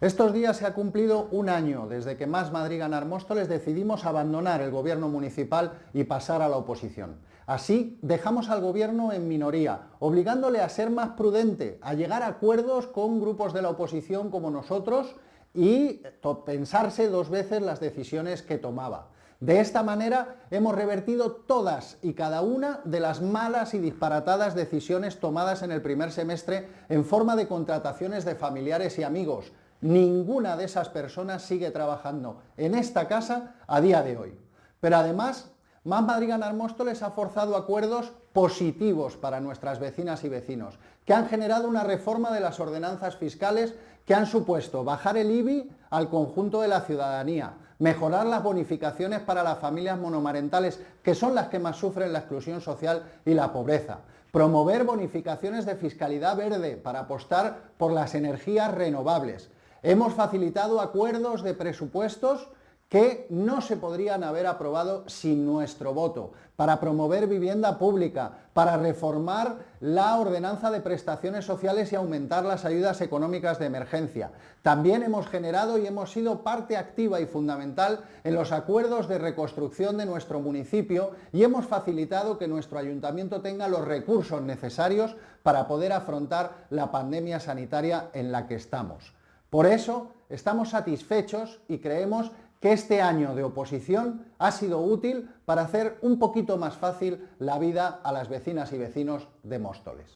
Estos días se ha cumplido un año desde que Más Madrid Ganar Móstoles decidimos abandonar el gobierno municipal y pasar a la oposición. Así dejamos al gobierno en minoría, obligándole a ser más prudente, a llegar a acuerdos con grupos de la oposición como nosotros y pensarse dos veces las decisiones que tomaba. De esta manera hemos revertido todas y cada una de las malas y disparatadas decisiones tomadas en el primer semestre en forma de contrataciones de familiares y amigos, Ninguna de esas personas sigue trabajando en esta casa a día de hoy. Pero además, Más Madrid Ganar ha forzado acuerdos positivos para nuestras vecinas y vecinos, que han generado una reforma de las ordenanzas fiscales que han supuesto bajar el IBI al conjunto de la ciudadanía, mejorar las bonificaciones para las familias monomarentales, que son las que más sufren la exclusión social y la pobreza, promover bonificaciones de fiscalidad verde para apostar por las energías renovables, Hemos facilitado acuerdos de presupuestos que no se podrían haber aprobado sin nuestro voto, para promover vivienda pública, para reformar la ordenanza de prestaciones sociales y aumentar las ayudas económicas de emergencia. También hemos generado y hemos sido parte activa y fundamental en los acuerdos de reconstrucción de nuestro municipio y hemos facilitado que nuestro ayuntamiento tenga los recursos necesarios para poder afrontar la pandemia sanitaria en la que estamos. Por eso estamos satisfechos y creemos que este año de oposición ha sido útil para hacer un poquito más fácil la vida a las vecinas y vecinos de Móstoles.